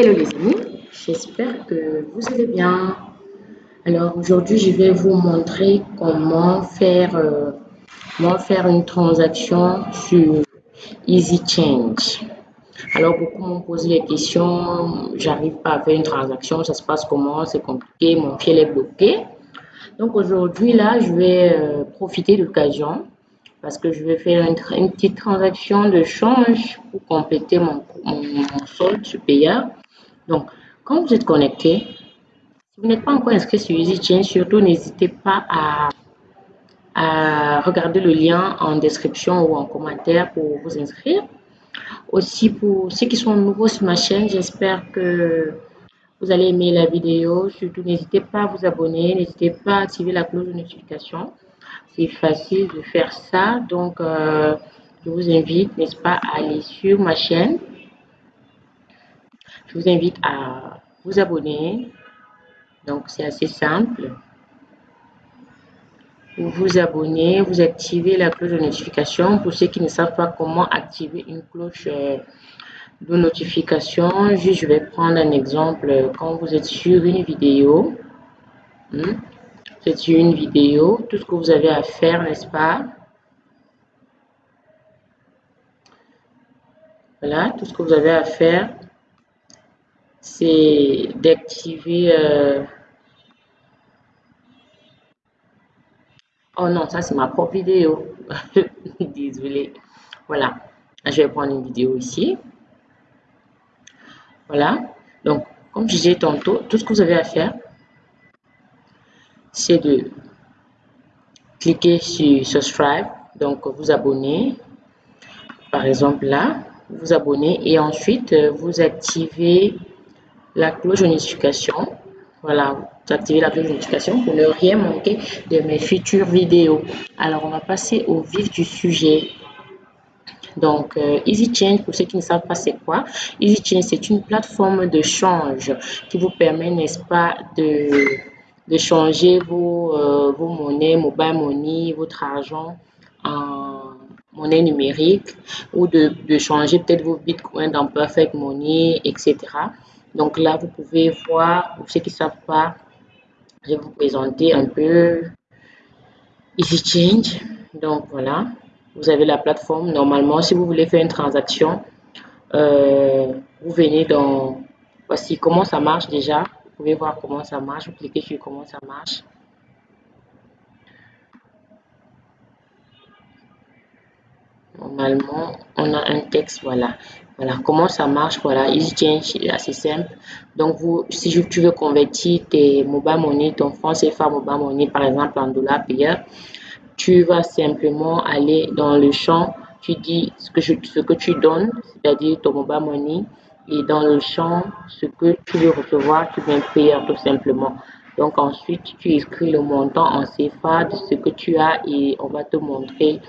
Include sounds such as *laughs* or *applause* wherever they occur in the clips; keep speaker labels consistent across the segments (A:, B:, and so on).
A: Hello les amis, j'espère que vous allez bien. Alors aujourd'hui, je vais vous montrer comment faire, euh, faire une transaction sur Easy Change. Alors beaucoup m'ont posé des questions, j'arrive pas à faire une transaction, ça se passe comment, c'est compliqué, mon pied est bloqué. Donc aujourd'hui là, je vais euh, profiter de l'occasion parce que je vais faire une, petite transaction de change pour compléter mon, mon, solde payeur. Donc, quand vous êtes connecté, si vous n'êtes pas encore inscrit sur EasyChain, surtout n'hésitez pas à, regarder le lien en description ou en commentaire pour vous inscrire. Aussi, pour ceux qui sont nouveaux sur ma chaîne, j'espère que vous allez aimer la vidéo. Surtout, n'hésitez pas à vous abonner, n'hésitez pas à activer la cloche de notification c'est facile de faire ça. Donc, euh, je vous invite, n'est-ce pas, à aller sur ma chaîne. Je vous invite à vous abonner. Donc, c'est assez simple. Vous vous abonnez, vous activez la cloche de notification. Pour ceux qui ne savent pas comment activer une cloche euh, de notification, je vais prendre un exemple. Quand vous êtes sur une vidéo, hmm, c'est une vidéo, tout ce que vous avez à faire, n'est-ce pas? Voilà, tout ce que vous avez à faire, c'est d'activer... Euh, oh non, ça c'est ma propre vidéo. *laughs* Désolée. Voilà, je vais prendre une vidéo ici. Voilà, donc comme je disais tantôt, tout ce que vous avez à faire, c'est de cliquer sur subscribe, donc vous abonner, par exemple là, vous abonnez et ensuite euh, vous activez la cloche de notification. Voilà, vous activez la cloche de notification pour ne rien manquer de mes futures vidéos. Alors, on va passer au vif du sujet. Donc, euh, Easy Change, pour ceux qui ne savent pas c'est quoi, Easy Change, c'est une plateforme de change qui vous permet, n'est-ce pas, de de changer vos, euh, vos monnaies, mobile money, votre argent en monnaie numérique ou de, de changer peut-être vos bitcoins dans Perfect Money, etc. Donc là, vous pouvez voir, pour ceux qui ne savent pas, je vais vous présenter un peu Easy Change. Donc voilà, vous avez la plateforme. Normalement, si vous voulez faire une transaction, euh, vous venez dans... Voici comment ça marche déjà pouvez voir comment ça marche. Vous cliquez sur comment ça marche. Normalement, on a un texte, voilà. Voilà, comment ça marche, voilà, Easy Change, assez simple. Donc, vous, si tu veux convertir tes mobile money, ton franc CFA mobile money, par exemple, en dollars payeurs, tu vas simplement aller dans le champ, tu dis ce que, je, ce que tu donnes, c'est-à-dire ton mobile money, et dans le champ, ce que tu veux recevoir, tu viens payer tout simplement. Donc ensuite, tu écris le montant en CFA de ce que tu as et on va te montrer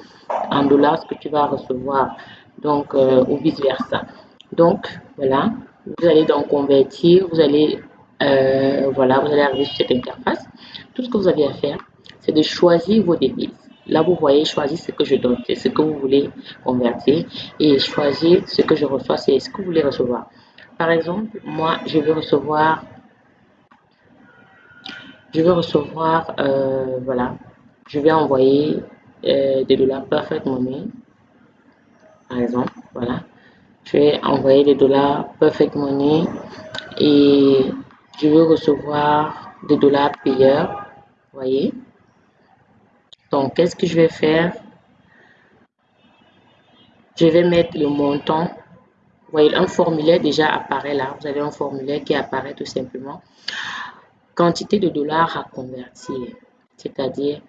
A: en dollars ce que tu vas recevoir. Donc, euh, ou vice versa. Donc, voilà, vous allez donc convertir, vous allez, euh, voilà, vous allez arriver sur cette interface. Tout ce que vous avez à faire, c'est de choisir vos devises. Là, vous voyez, choisir ce que je donne, c'est ce que vous voulez convertir. Et choisir ce que je reçois, c'est ce que vous voulez recevoir. Par exemple, moi, je veux recevoir, je veux recevoir, euh, voilà, je vais envoyer des dollars Perfect Money, exemple, voilà. Je vais envoyer des dollars Perfect Money et je veux recevoir des dollars payeurs, voyez. Donc, qu'est-ce que je vais faire? Je vais mettre le montant. Voyez, un formulaire déjà apparaît là. Vous avez un formulaire qui apparaît tout simplement. Quantité de dollars à convertir, c'est-à-dire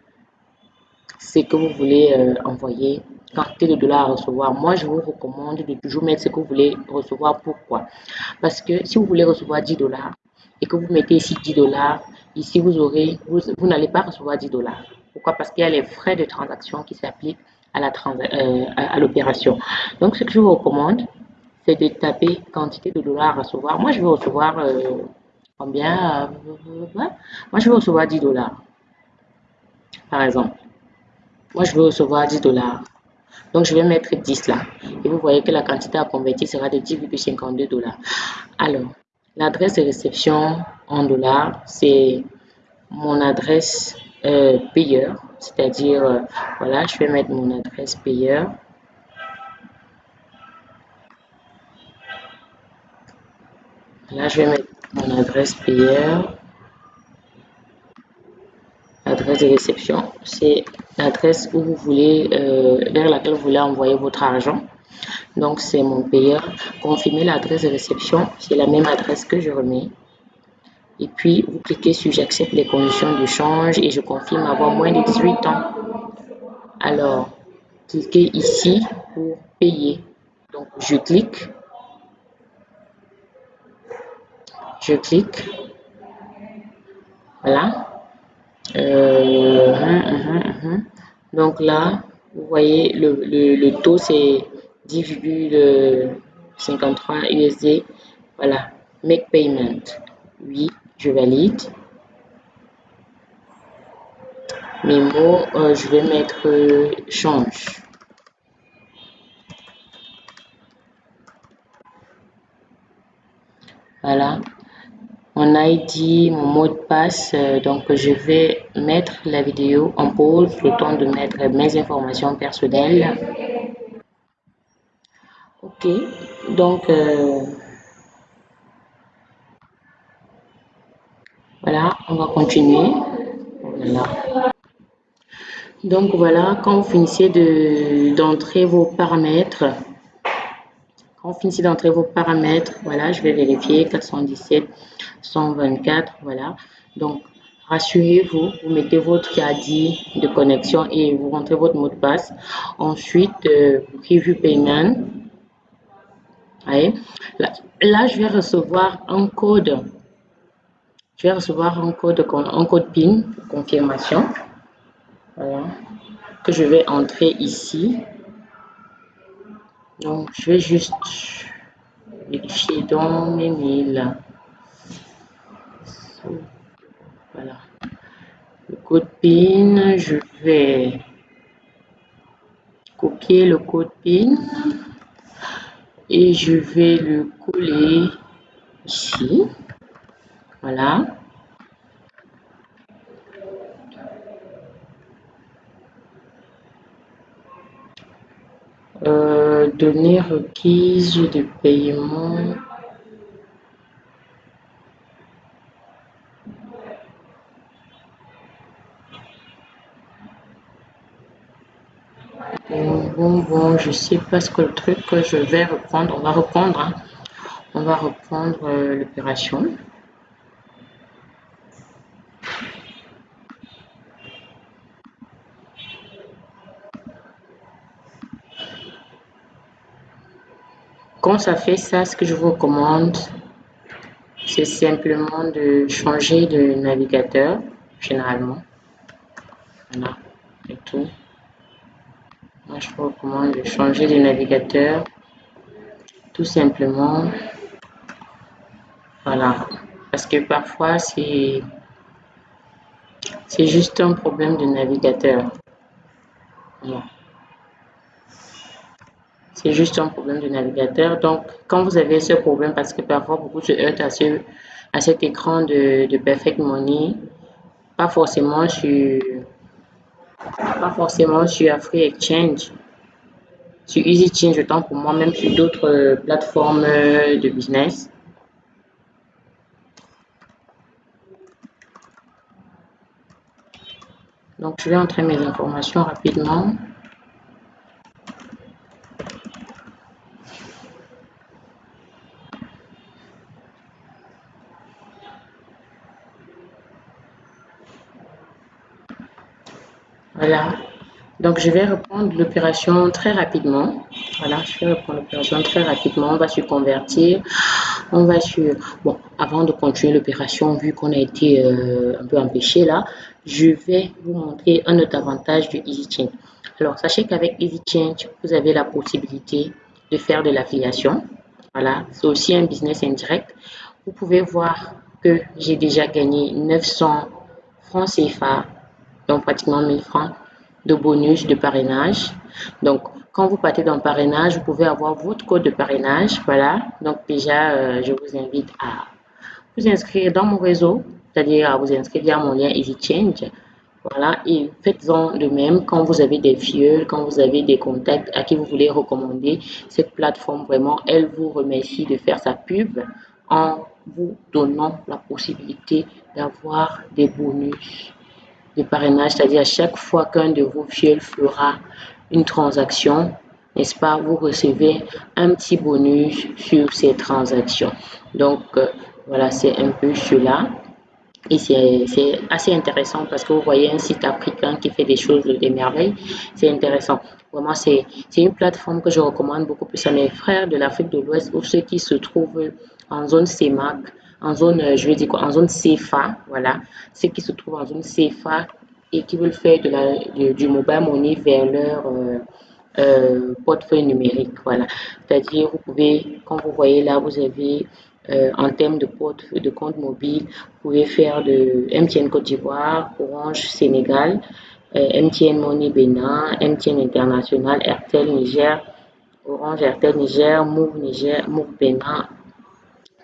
A: ce que vous voulez euh, envoyer, quantité de dollars à recevoir. Moi, je vous recommande de toujours mettre ce que vous voulez recevoir. Pourquoi? Parce que si vous voulez recevoir 10 dollars et que vous mettez ici 10 dollars, ici vous aurez, vous n'allez pas recevoir 10 dollars. Pourquoi? Parce qu'il y a les frais de transaction qui s'appliquent à la euh, à, l'opération. Donc, ce que je vous recommande, c'est de taper quantité de dollars à recevoir. Moi, je vais recevoir euh, combien euh, Moi, je vais recevoir 10 dollars, par exemple. Moi, je veux recevoir 10 dollars. Donc, je vais mettre 10 là. Et vous voyez que la quantité à convertir sera de 10,52 dollars. Alors, l'adresse de réception en dollars, c'est mon adresse euh, payeur, c'est-à-dire, euh, voilà, je vais mettre mon adresse payeur. Là, je vais mettre mon adresse payeur. Adresse de réception, c'est l'adresse où vous voulez, euh, vers laquelle vous voulez envoyer votre argent. Donc, c'est mon payeur. Confirmer l'adresse de réception, c'est la même adresse que je remets. Et puis, vous cliquez sur j'accepte les conditions de change et je confirme avoir moins de 18 ans. Alors, cliquez ici pour payer. Donc, je clique. Je clique. Voilà. Euh, hum, hum, hum, Donc là, vous voyez, le, le, le taux, c'est 10,53 USD. Voilà. Make payment. Oui je valide. Mes mots, euh, je vais mettre euh, change. Voilà. Mon ID, mon mot de passe. Euh, donc, je vais mettre la vidéo en pause le temps de mettre mes informations personnelles. Ok. Donc, Voilà, on va continuer. Donc voilà, quand vous finissez d'entrer vos paramètres, quand vous finissez d'entrer vos paramètres, voilà, je vais vérifier 417, 124, voilà. Donc, rassurez-vous, vous mettez votre caddie de connexion et vous rentrez votre mot de passe. Ensuite, euh, Review Payment. Là, là, je vais recevoir un code je vais recevoir un code, un code PIN confirmation. Voilà. Que je vais entrer ici. Donc, je vais juste vérifier dans mes mails. Voilà. Le code PIN, je vais copier le code PIN et je vais le coller ici. Voilà. Euh, données requises de paiement. Bon, bon, je sais pas ce que le truc que je vais reprendre. On va reprendre. Hein. On va reprendre euh, l'opération. Quand ça fait ça, ce que je vous recommande, c'est simplement de changer de navigateur, généralement. Voilà, et tout. Moi, je vous recommande de changer de navigateur, tout simplement. Voilà, parce que parfois, c'est juste un problème de navigateur. Voilà. C'est juste un problème de navigateur. Donc, quand vous avez ce problème, parce que parfois beaucoup se heurtent à, ce, à cet écran de, Perfect Money, pas forcément sur pas forcément sur Free Exchange, sur Easy Change, autant pour moi, même sur d'autres plateformes de business. Donc, je vais entrer mes informations rapidement. Voilà. Donc, je vais reprendre l'opération très rapidement. Voilà, je vais reprendre l'opération très rapidement. On va se convertir. On va sur... Bon, avant de continuer l'opération, vu qu'on a été euh, un peu empêché là, je vais vous montrer un autre avantage du EasyChange. Alors, sachez qu'avec EasyChange, vous avez la possibilité de faire de l'affiliation. Voilà, c'est aussi un business indirect. Vous pouvez voir que j'ai déjà gagné 900 francs CFA donc pratiquement 1000 francs de bonus de parrainage. Donc, quand vous partez dans le parrainage, vous pouvez avoir votre code de parrainage. Voilà. Donc, déjà, euh, je vous invite à, vous inscrire dans mon réseau, c'est-à-dire à vous inscrire via mon lien EasyChange. Voilà, et faites-en de même quand vous avez des fioles, quand vous avez des contacts à qui vous voulez recommander cette plateforme. Vraiment, elle vous remercie de faire sa pub en vous donnant la possibilité d'avoir des bonus de parrainage, c'est-à-dire à chaque fois qu'un de vos fioles fera une transaction, n'est-ce pas, vous recevez un petit bonus sur ces transactions. Donc, euh, voilà, c'est un peu cela. Et c'est assez intéressant parce que vous voyez un site africain qui fait des choses, des merveilles. C'est intéressant. Vraiment, c'est une plateforme que je recommande beaucoup plus à mes frères de l'Afrique de l'Ouest ou ceux qui se trouvent en zone CEMAC, en zone, je veux dire quoi, en zone CFA, voilà. Ceux qui se trouvent en zone CFA et qui veulent faire de la, du mobile money vers leur euh, euh, portefeuille numérique, voilà. C'est-à-dire, vous pouvez, quand vous voyez là, vous avez euh, en termes de, de compte mobile, vous pouvez faire de MTN Côte d'Ivoire, Orange Sénégal, euh, MTN Money Bénin, MTN International, Airtel Niger, Orange Airtel Niger, Move Niger, Move Bénin,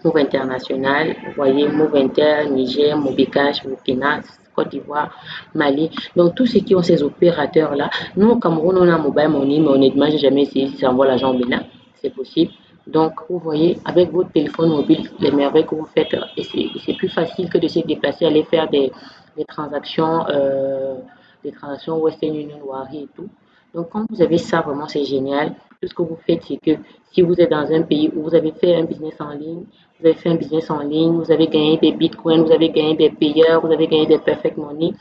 A: Move International, vous voyez Move Inter, Niger, Mobicash, Burkina, Côte d'Ivoire, Mali. Donc, tous ceux qui ont ces opérateurs-là, nous au Cameroun, on a Mobile Money, mais honnêtement, j'ai jamais essayé si ça envoie l'argent au Bénin. C'est possible. Donc, vous voyez, avec votre téléphone mobile, les merveilles que vous faites, c'est plus facile que de se déplacer, aller faire des, des transactions, euh, des transactions Western Union, Wari et tout. Donc, quand vous avez ça, vraiment, c'est génial. Tout ce que vous faites, c'est que si vous êtes dans un pays où vous avez fait un business en ligne, vous avez fait un business en ligne, vous avez gagné des bitcoins, vous avez gagné des payeurs, vous avez gagné des perfect money,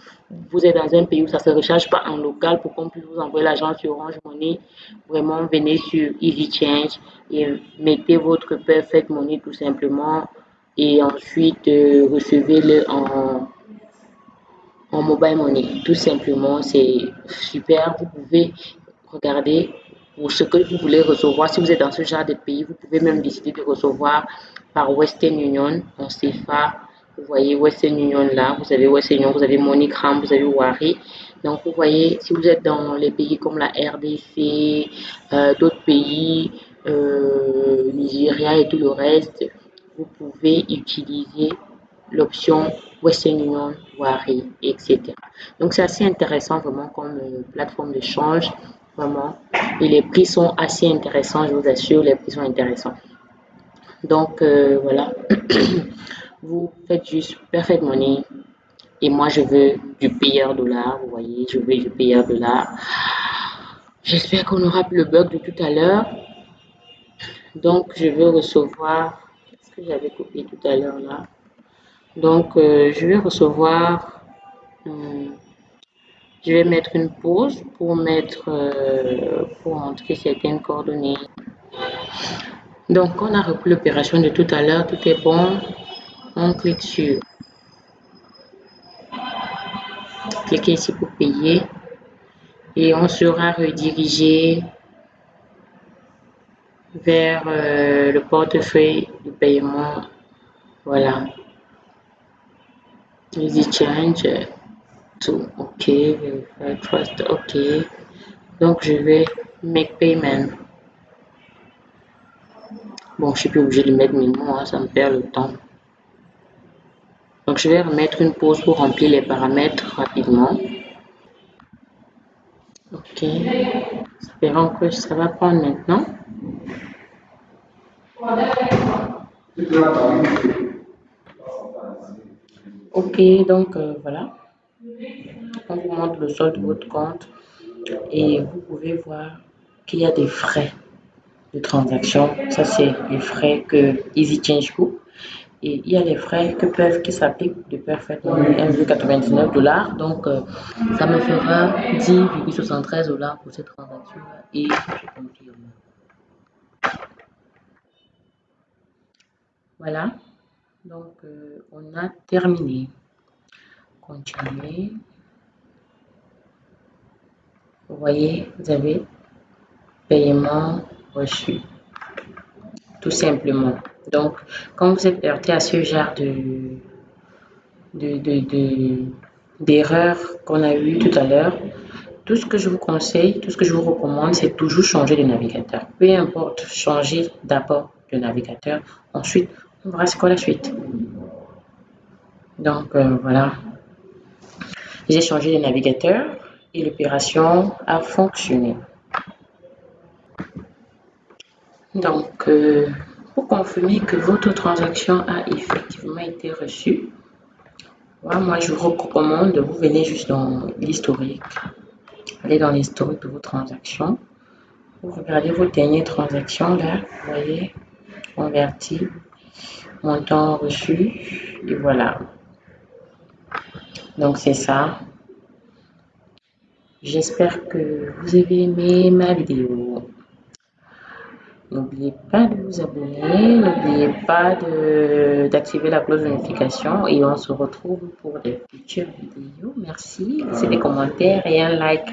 A: vous êtes dans un pays où ça ne se recharge pas en local pour qu'on puisse vous envoyer l'argent sur Orange Money, vraiment venez sur Easy Change et mettez votre perfect money tout simplement et ensuite euh, recevez-le en, en mobile money. Tout simplement, c'est super. Vous pouvez regarder pour ce que vous voulez recevoir. Si vous êtes dans ce genre de pays, vous pouvez même décider de recevoir par Western Union en CFA. Vous voyez Western Union là, vous avez Western Union, vous avez MoneyGram, vous avez Wari. Donc vous voyez, si vous êtes dans les pays comme la RDC, euh, d'autres pays, euh, Nigeria et tout le reste, vous pouvez utiliser l'option Western Union, Wari, etc. Donc c'est assez intéressant vraiment comme euh, plateforme d'échange, vraiment. Et les prix sont assez intéressants, je vous assure, les prix sont intéressants. Donc euh, voilà, *clears throat* vous faites juste Perfect Money et moi je veux du payeur dollar, vous voyez, je veux du payeur dollar. J'espère qu'on aura le bug de tout à l'heure. Donc je veux recevoir, qu'est-ce que j'avais copié tout à l'heure là? Donc euh, je vais recevoir, euh, je vais mettre une pause pour mettre, pour entrer certaines coordonnées. Donc, on a repris l'opération de tout à l'heure, tout est bon. On clique sur cliquez ici pour payer et on sera redirigé vers euh, le portefeuille de paiement. Voilà. Easy change to OK, verify trust OK. Donc je vais make payment. Bon, je suis plus obligé de mettre mes mots, hein, ça me perd le temps. Donc, je vais remettre une pause pour remplir les paramètres rapidement. Ok. Espérons que ça va prendre maintenant. Ok, donc euh, voilà. On vous montre le solde de votre compte et vous pouvez voir qu'il y a des frais de transaction. Ça, c'est les frais que Easy Change. Et il y a les frais que peuvent, qui s'appliquent de Money, 1,99 dollars. Donc, euh, ça me fera 10,73 dollars pour cette transaction et je confirme. Voilà. Donc, euh, on a terminé. Continuer. Vous voyez, vous avez paiement reçu. Tout simplement. Donc, quand vous êtes heurté à ce genre de d'erreurs qu'on a eu tout à l'heure, tout ce que je vous conseille, tout ce que je vous recommande, c'est toujours changer de navigateur. Peu importe, changer d'abord de navigateur. Ensuite, on verra ce qu'on la suite. Donc euh, voilà, j'ai changé de navigateur et l'opération a fonctionné. Donc, euh, pour confirmer que votre transaction a effectivement été reçue, moi je vous recommande, vous venez juste dans l'historique. Allez dans l'historique de vos transactions. Vous regardez vos dernières transactions là, vous voyez, converti, montant reçu, et voilà. Donc c'est ça. J'espère que vous avez aimé ma vidéo. N'oubliez pas de vous abonner, n'oubliez pas d'activer la cloche de notification et on se retrouve pour de futures vidéos. Merci, laissez des commentaires et un like.